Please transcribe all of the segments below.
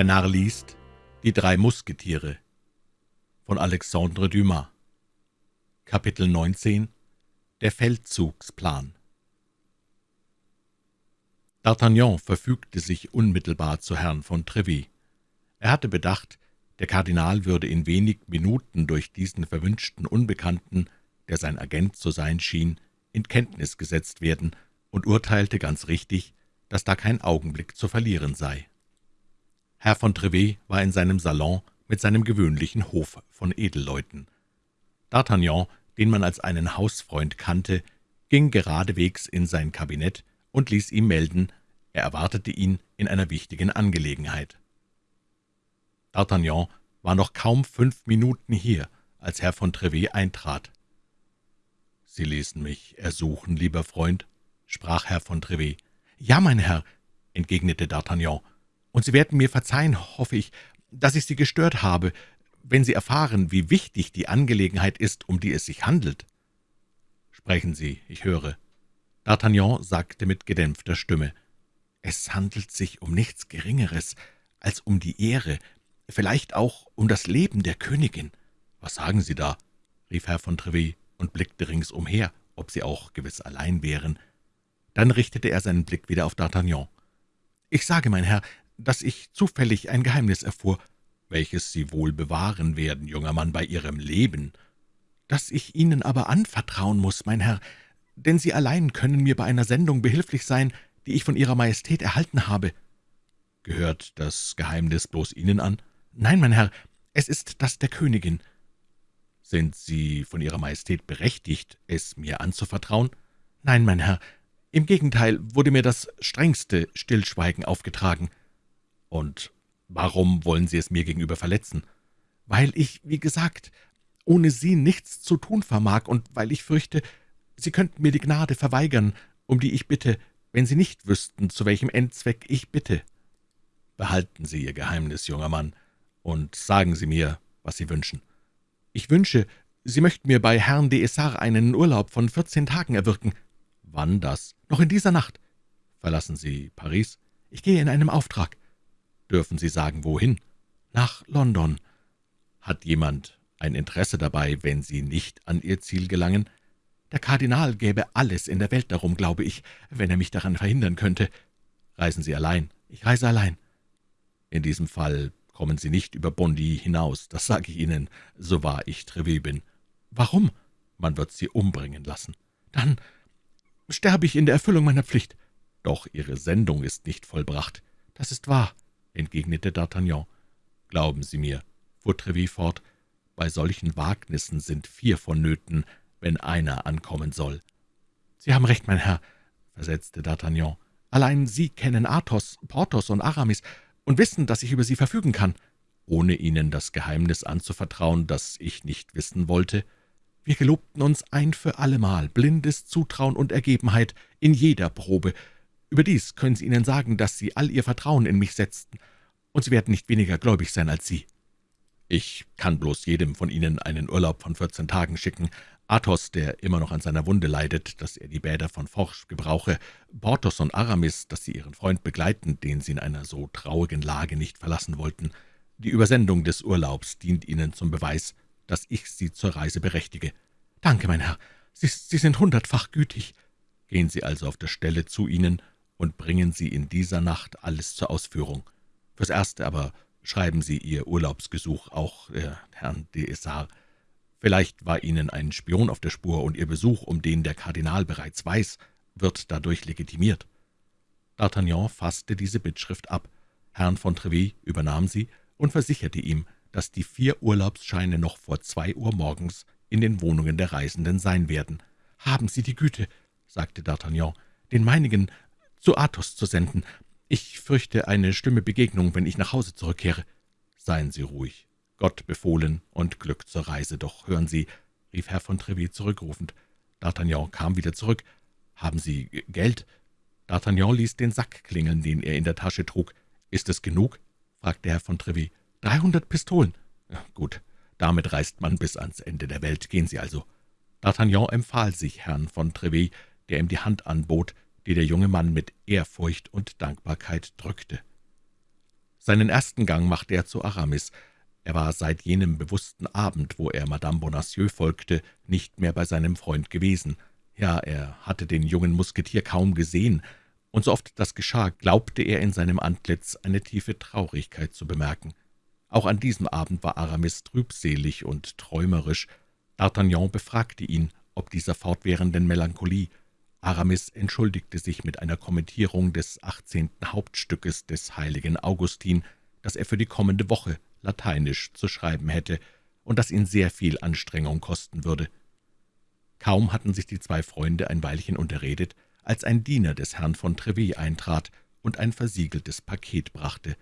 Der Narr liest Die drei Musketiere von Alexandre Dumas Kapitel 19 Der Feldzugsplan D'Artagnan verfügte sich unmittelbar zu Herrn von Treville. Er hatte bedacht, der Kardinal würde in wenig Minuten durch diesen verwünschten Unbekannten, der sein Agent zu sein schien, in Kenntnis gesetzt werden, und urteilte ganz richtig, dass da kein Augenblick zu verlieren sei. Herr von Trevet war in seinem Salon mit seinem gewöhnlichen Hof von Edelleuten. D'Artagnan, den man als einen Hausfreund kannte, ging geradewegs in sein Kabinett und ließ ihm melden, er erwartete ihn in einer wichtigen Angelegenheit. D'Artagnan war noch kaum fünf Minuten hier, als Herr von Trevet eintrat. »Sie ließen mich ersuchen, lieber Freund«, sprach Herr von Trevet. »Ja, mein Herr«, entgegnete D'Artagnan, »und Sie werden mir verzeihen, hoffe ich, dass ich Sie gestört habe, wenn Sie erfahren, wie wichtig die Angelegenheit ist, um die es sich handelt.« »Sprechen Sie, ich höre.« D'Artagnan sagte mit gedämpfter Stimme, »Es handelt sich um nichts Geringeres als um die Ehre, vielleicht auch um das Leben der Königin.« »Was sagen Sie da?« rief Herr von Trevet und blickte ringsumher, ob sie auch gewiss allein wären. Dann richtete er seinen Blick wieder auf D'Artagnan. »Ich sage, mein Herr, dass ich zufällig ein Geheimnis erfuhr, welches Sie wohl bewahren werden, junger Mann, bei Ihrem Leben, das ich Ihnen aber anvertrauen muss, mein Herr, denn Sie allein können mir bei einer Sendung behilflich sein, die ich von Ihrer Majestät erhalten habe.« »Gehört das Geheimnis bloß Ihnen an?« »Nein, mein Herr, es ist das der Königin.« »Sind Sie von Ihrer Majestät berechtigt, es mir anzuvertrauen?« »Nein, mein Herr, im Gegenteil wurde mir das strengste Stillschweigen aufgetragen.« »Und warum wollen Sie es mir gegenüber verletzen?« »Weil ich, wie gesagt, ohne Sie nichts zu tun vermag und weil ich fürchte, Sie könnten mir die Gnade verweigern, um die ich bitte, wenn Sie nicht wüssten, zu welchem Endzweck ich bitte.« »Behalten Sie Ihr Geheimnis, junger Mann, und sagen Sie mir, was Sie wünschen.« »Ich wünsche, Sie möchten mir bei Herrn de Essart einen Urlaub von vierzehn Tagen erwirken.« »Wann das?« »Noch in dieser Nacht.« »Verlassen Sie Paris?« »Ich gehe in einem Auftrag.« »Dürfen Sie sagen, wohin?« »Nach London.« »Hat jemand ein Interesse dabei, wenn Sie nicht an Ihr Ziel gelangen?« »Der Kardinal gäbe alles in der Welt darum, glaube ich, wenn er mich daran verhindern könnte.« »Reisen Sie allein?« »Ich reise allein.« »In diesem Fall kommen Sie nicht über Bondy hinaus, das sage ich Ihnen, so wahr ich Trevet bin.« »Warum?« »Man wird Sie umbringen lassen.« »Dann sterbe ich in der Erfüllung meiner Pflicht.« »Doch Ihre Sendung ist nicht vollbracht.« »Das ist wahr«, entgegnete D'Artagnan. »Glauben Sie mir«, fuhr Trevet fort, »bei solchen Wagnissen sind vier vonnöten, wenn einer ankommen soll.« »Sie haben recht, mein Herr«, versetzte D'Artagnan. »Allein Sie kennen Athos, Porthos und Aramis und wissen, dass ich über sie verfügen kann.« »Ohne Ihnen das Geheimnis anzuvertrauen, das ich nicht wissen wollte?« wir gelobten uns ein für allemal blindes Zutrauen und Ergebenheit in jeder Probe. Überdies können Sie ihnen sagen, dass Sie all Ihr Vertrauen in mich setzten, und Sie werden nicht weniger gläubig sein als Sie. Ich kann bloß jedem von Ihnen einen Urlaub von vierzehn Tagen schicken. Athos, der immer noch an seiner Wunde leidet, dass er die Bäder von Forsch gebrauche, Porthos und Aramis, dass sie ihren Freund begleiten, den sie in einer so traurigen Lage nicht verlassen wollten. Die Übersendung des Urlaubs dient Ihnen zum Beweis, dass ich Sie zur Reise berechtige. »Danke, mein Herr, Sie, Sie sind hundertfach gütig.« »Gehen Sie also auf der Stelle zu ihnen und bringen Sie in dieser Nacht alles zur Ausführung. Fürs Erste aber schreiben Sie Ihr Urlaubsgesuch auch äh, Herrn de. Vielleicht war Ihnen ein Spion auf der Spur, und Ihr Besuch, um den der Kardinal bereits weiß, wird dadurch legitimiert.« D'Artagnan fasste diese Bittschrift ab. Herrn von Trevis übernahm sie und versicherte ihm, dass die vier Urlaubsscheine noch vor zwei Uhr morgens in den Wohnungen der Reisenden sein werden. »Haben Sie die Güte«, sagte D'Artagnan, »den meinigen zu Athos zu senden. Ich fürchte eine schlimme Begegnung, wenn ich nach Hause zurückkehre.« »Seien Sie ruhig. Gott befohlen und Glück zur Reise. Doch hören Sie«, rief Herr von Trevis zurückrufend. D'Artagnan kam wieder zurück. »Haben Sie Geld?« D'Artagnan ließ den Sack klingeln, den er in der Tasche trug. »Ist es genug?« fragte Herr von Trevis. »Dreihundert Pistolen.« »Gut, damit reist man bis ans Ende der Welt. Gehen Sie also.« D'Artagnan empfahl sich Herrn von Trevis, der ihm die Hand anbot, die der junge Mann mit Ehrfurcht und Dankbarkeit drückte. Seinen ersten Gang machte er zu Aramis. Er war seit jenem bewussten Abend, wo er Madame Bonacieux folgte, nicht mehr bei seinem Freund gewesen. Ja, er hatte den jungen Musketier kaum gesehen, und so oft das geschah, glaubte er in seinem Antlitz eine tiefe Traurigkeit zu bemerken. Auch an diesem Abend war Aramis trübselig und träumerisch. D'Artagnan befragte ihn, ob dieser fortwährenden Melancholie. Aramis entschuldigte sich mit einer Kommentierung des achtzehnten Hauptstückes des heiligen Augustin, das er für die kommende Woche lateinisch zu schreiben hätte und das ihn sehr viel Anstrengung kosten würde. Kaum hatten sich die zwei Freunde ein Weilchen unterredet, als ein Diener des Herrn von Trevet eintrat und ein versiegeltes Paket brachte.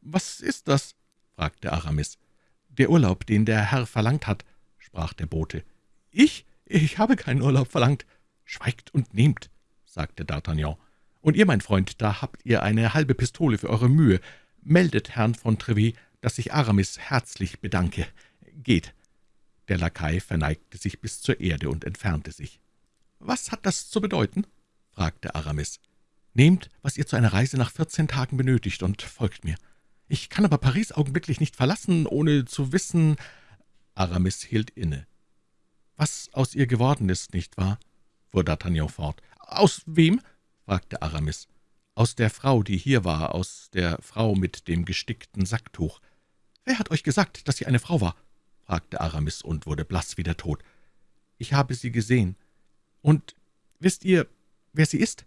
»Was ist das?« fragte Aramis. »Der Urlaub, den der Herr verlangt hat«, sprach der Bote. »Ich? Ich habe keinen Urlaub verlangt.« »Schweigt und nehmt«, sagte D'Artagnan. »Und ihr, mein Freund, da habt ihr eine halbe Pistole für eure Mühe. Meldet Herrn von Trevet, dass ich Aramis herzlich bedanke. Geht.« Der Lakai verneigte sich bis zur Erde und entfernte sich. »Was hat das zu bedeuten?« fragte Aramis. »Nehmt, was ihr zu einer Reise nach vierzehn Tagen benötigt, und folgt mir. Ich kann aber Paris augenblicklich nicht verlassen, ohne zu wissen...« Aramis hielt inne. »Was aus ihr geworden ist, nicht wahr?« Fuhr D'Artagnan fort. »Aus wem?« fragte Aramis. »Aus der Frau, die hier war, aus der Frau mit dem gestickten Sacktuch.« »Wer hat euch gesagt, dass sie eine Frau war?« fragte Aramis und wurde blass wie der Tod. »Ich habe sie gesehen. Und wisst ihr, wer sie ist?«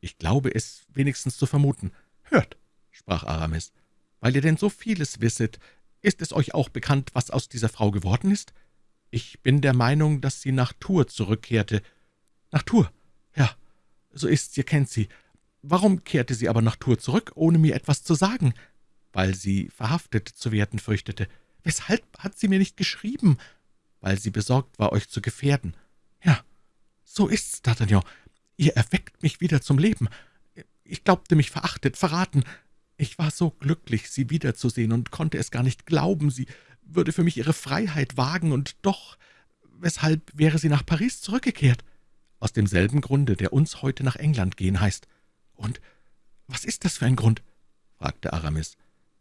»Ich glaube es wenigstens zu vermuten.« »Hört«, sprach Aramis, »weil ihr denn so vieles wisset, ist es euch auch bekannt, was aus dieser Frau geworden ist? Ich bin der Meinung, dass sie nach Tours zurückkehrte.« »Nach Tours? Ja, so ist's, ihr kennt sie. Warum kehrte sie aber nach Tours zurück, ohne mir etwas zu sagen?« »Weil sie verhaftet zu werden fürchtete.« »Weshalb hat sie mir nicht geschrieben?« »Weil sie besorgt war, euch zu gefährden.« »Ja, »So ist's, D'Artagnan. Ihr erweckt mich wieder zum Leben. Ich glaubte mich verachtet, verraten. Ich war so glücklich, Sie wiederzusehen und konnte es gar nicht glauben, sie würde für mich ihre Freiheit wagen, und doch, weshalb wäre sie nach Paris zurückgekehrt? Aus demselben Grunde, der uns heute nach England gehen heißt. Und was ist das für ein Grund?« fragte Aramis.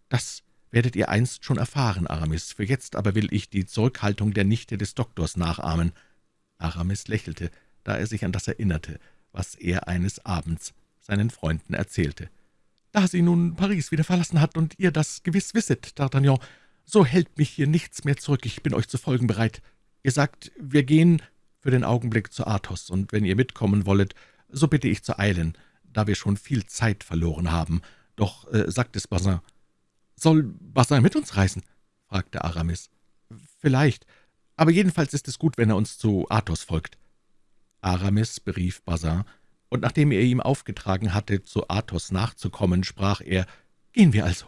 »Das werdet ihr einst schon erfahren, Aramis. Für jetzt aber will ich die Zurückhaltung der Nichte des Doktors nachahmen.« Aramis lächelte da er sich an das erinnerte, was er eines Abends seinen Freunden erzählte. »Da sie nun Paris wieder verlassen hat und ihr das gewiss wisset, D'Artagnan, so hält mich hier nichts mehr zurück, ich bin euch zu folgen bereit. Ihr sagt, wir gehen für den Augenblick zu Athos, und wenn ihr mitkommen wollet, so bitte ich zu eilen, da wir schon viel Zeit verloren haben. Doch, äh, sagt es Bazin. »Soll Bazin mit uns reisen?« fragte Aramis. »Vielleicht, aber jedenfalls ist es gut, wenn er uns zu Athos folgt.« Aramis berief Bazin, und nachdem er ihm aufgetragen hatte, zu Athos nachzukommen, sprach er, »Gehen wir also.«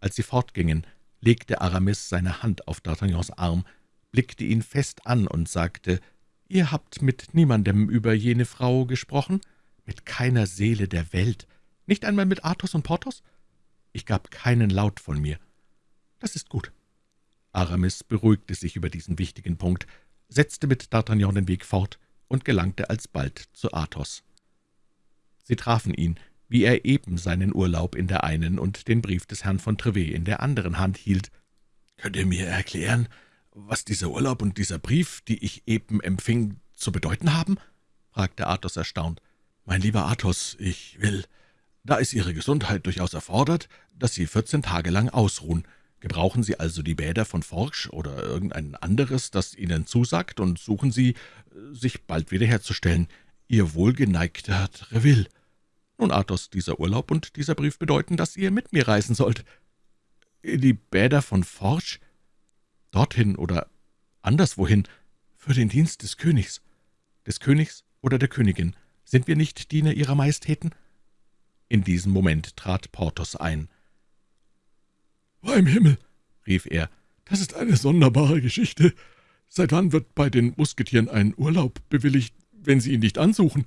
Als sie fortgingen, legte Aramis seine Hand auf D'Artagnans Arm, blickte ihn fest an und sagte, »Ihr habt mit niemandem über jene Frau gesprochen? Mit keiner Seele der Welt? Nicht einmal mit Athos und Porthos?« Ich gab keinen Laut von mir. »Das ist gut.« Aramis beruhigte sich über diesen wichtigen Punkt, setzte mit D'Artagnan den Weg fort und gelangte alsbald zu Athos. Sie trafen ihn, wie er eben seinen Urlaub in der einen und den Brief des Herrn von Trevet in der anderen Hand hielt. »Könnt ihr mir erklären, was dieser Urlaub und dieser Brief, die ich eben empfing, zu bedeuten haben?« fragte Athos erstaunt. »Mein lieber Athos, ich will, da ist Ihre Gesundheit durchaus erfordert, dass Sie vierzehn Tage lang ausruhen. Gebrauchen Sie also die Bäder von Forsch oder irgendein anderes, das Ihnen zusagt, und suchen Sie, sich bald wiederherzustellen. Ihr wohlgeneigter Treville. Nun, Athos, dieser Urlaub und dieser Brief bedeuten, dass ihr mit mir reisen sollt. Die Bäder von Forsch? Dorthin oder anderswohin, für den Dienst des Königs. Des Königs oder der Königin. Sind wir nicht Diener Ihrer Majestäten?« In diesem Moment trat Porthos ein. »Beim Himmel«, rief er, »das ist eine sonderbare Geschichte. Seit wann wird bei den Musketieren ein Urlaub bewilligt, wenn sie ihn nicht ansuchen?«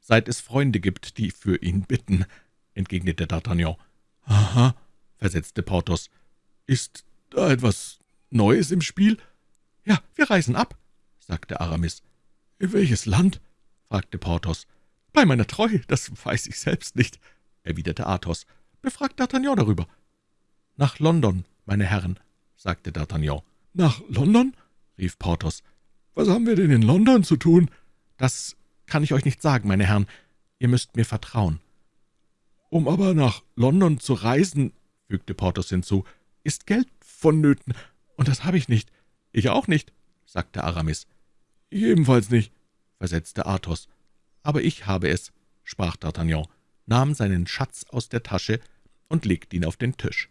»Seit es Freunde gibt, die für ihn bitten«, entgegnete D'Artagnan. »Aha«, versetzte Porthos. »Ist da etwas Neues im Spiel?« »Ja, wir reisen ab«, sagte Aramis. »In welches Land?« fragte Porthos. »Bei meiner Treu, das weiß ich selbst nicht«, erwiderte Athos. Befragt D'Artagnan darüber.« »Nach London, meine Herren«, sagte D'Artagnan. »Nach London?« rief Porthos. »Was haben wir denn in London zu tun?« »Das kann ich euch nicht sagen, meine Herren. Ihr müsst mir vertrauen.« »Um aber nach London zu reisen«, fügte Porthos hinzu, »ist Geld vonnöten, und das habe ich nicht.« »Ich auch nicht«, sagte Aramis. »Ich ebenfalls nicht«, versetzte Athos. »Aber ich habe es«, sprach D'Artagnan, nahm seinen Schatz aus der Tasche und legte ihn auf den Tisch.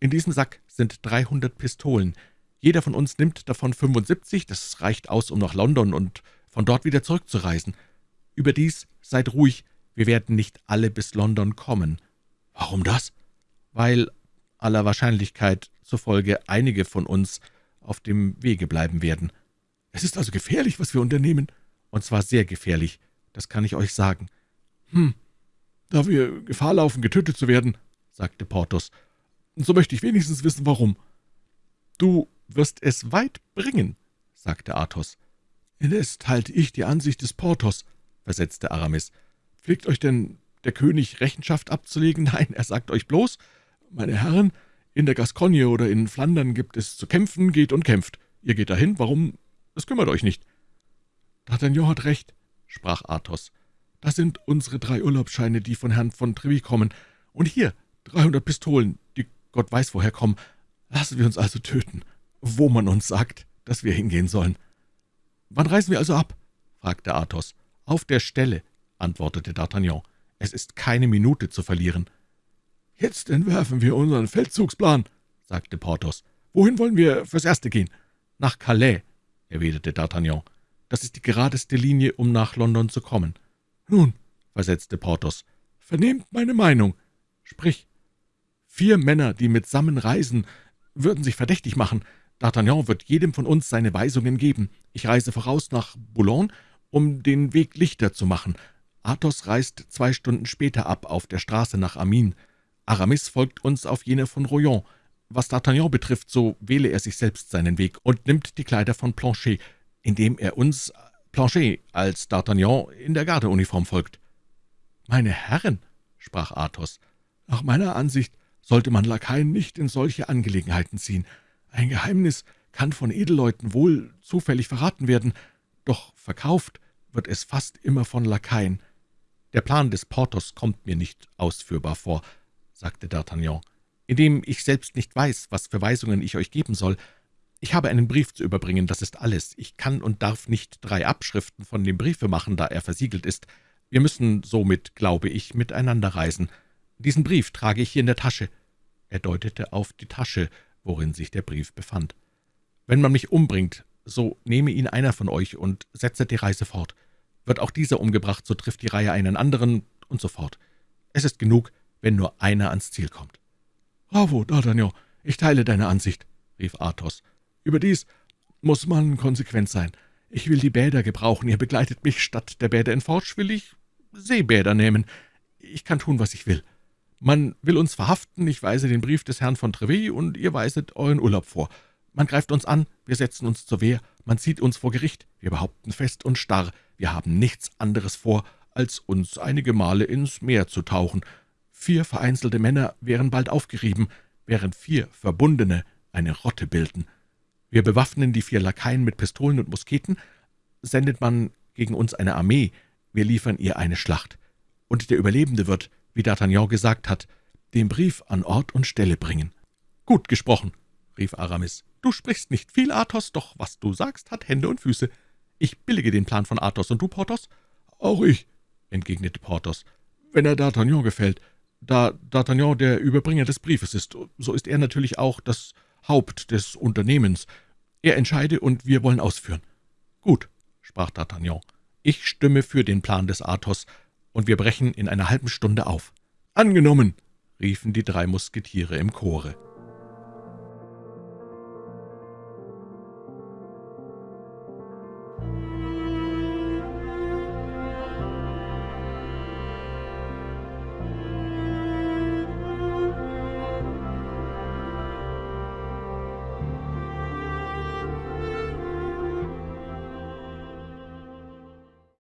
»In diesem Sack sind dreihundert Pistolen. Jeder von uns nimmt davon 75, das reicht aus, um nach London und von dort wieder zurückzureisen. Überdies seid ruhig, wir werden nicht alle bis London kommen.« »Warum das?« »Weil aller Wahrscheinlichkeit zufolge einige von uns auf dem Wege bleiben werden.« »Es ist also gefährlich, was wir unternehmen?« »Und zwar sehr gefährlich, das kann ich euch sagen.« »Hm, da wir Gefahr laufen, getötet zu werden«, sagte Porthos, »so möchte ich wenigstens wissen, warum.« »Du wirst es weit bringen«, sagte Athos. »Indes teilte ich die Ansicht des Porthos«, versetzte Aramis. »Pflegt euch denn der König Rechenschaft abzulegen? Nein, er sagt euch bloß, meine Herren, in der Gascogne oder in Flandern gibt es zu kämpfen, geht und kämpft. Ihr geht dahin, warum? Es kümmert euch nicht.« »D'Artagnan hat recht«, sprach Athos. »Das sind unsere drei Urlaubsscheine, die von Herrn von Treville kommen. Und hier dreihundert Pistolen, die Gott weiß woher kommen. Lassen wir uns also töten, wo man uns sagt, dass wir hingehen sollen.« »Wann reisen wir also ab?« fragte Athos. »Auf der Stelle«, antwortete D'Artagnan. »Es ist keine Minute zu verlieren.« »Jetzt entwerfen wir unseren Feldzugsplan«, sagte Porthos. »Wohin wollen wir fürs Erste gehen?« »Nach Calais«, erwiderte D'Artagnan. »Das ist die geradeste Linie, um nach London zu kommen.« »Nun«, versetzte Porthos, »vernehmt meine Meinung. Sprich, vier Männer, die mitsammen reisen, würden sich verdächtig machen. D'Artagnan wird jedem von uns seine Weisungen geben. Ich reise voraus nach Boulogne, um den Weg lichter zu machen. Athos reist zwei Stunden später ab auf der Straße nach Amiens. Aramis folgt uns auf jene von Royan. Was D'Artagnan betrifft, so wähle er sich selbst seinen Weg und nimmt die Kleider von Planchet, indem er uns, Planchet, als D'Artagnan in der Gardeuniform folgt.« »Meine Herren«, sprach Athos, »nach meiner Ansicht sollte man Lakaien nicht in solche Angelegenheiten ziehen. Ein Geheimnis kann von Edelleuten wohl zufällig verraten werden, doch verkauft wird es fast immer von Lakaien.« »Der Plan des Porthos kommt mir nicht ausführbar vor«, sagte D'Artagnan, »indem ich selbst nicht weiß, was für Weisungen ich euch geben soll. Ich habe einen Brief zu überbringen, das ist alles. Ich kann und darf nicht drei Abschriften von dem Briefe machen, da er versiegelt ist. Wir müssen somit, glaube ich, miteinander reisen. Diesen Brief trage ich hier in der Tasche.« Er deutete auf die Tasche, worin sich der Brief befand. »Wenn man mich umbringt, so nehme ihn einer von euch und setze die Reise fort. Wird auch dieser umgebracht, so trifft die Reihe einen anderen, und so fort. Es ist genug, wenn nur einer ans Ziel kommt.« »Bravo, D'Artagnan, ich teile deine Ansicht«, rief Athos. »Überdies muss man konsequent sein. Ich will die Bäder gebrauchen, ihr begleitet mich. Statt der Bäder in Forge will ich Seebäder nehmen. Ich kann tun, was ich will. Man will uns verhaften, ich weise den Brief des Herrn von Treville, und ihr weiset euren Urlaub vor. Man greift uns an, wir setzen uns zur Wehr, man zieht uns vor Gericht, wir behaupten fest und starr, wir haben nichts anderes vor, als uns einige Male ins Meer zu tauchen, Vier vereinzelte Männer wären bald aufgerieben, während vier Verbundene eine Rotte bilden. Wir bewaffnen die vier Lakaien mit Pistolen und Musketen, sendet man gegen uns eine Armee, wir liefern ihr eine Schlacht. Und der Überlebende wird, wie D'Artagnan gesagt hat, den Brief an Ort und Stelle bringen.« »Gut gesprochen«, rief Aramis. »Du sprichst nicht viel, Athos, doch was du sagst, hat Hände und Füße. Ich billige den Plan von Athos, und du, Porthos?« »Auch ich«, entgegnete Porthos, »wenn er D'Artagnan gefällt. Da D'Artagnan der Überbringer des Briefes ist, so ist er natürlich auch das Haupt des Unternehmens. Er entscheide, und wir wollen ausführen.« »Gut«, sprach D'Artagnan, »ich stimme für den Plan des Athos, und wir brechen in einer halben Stunde auf.« »Angenommen«, riefen die drei Musketiere im Chore.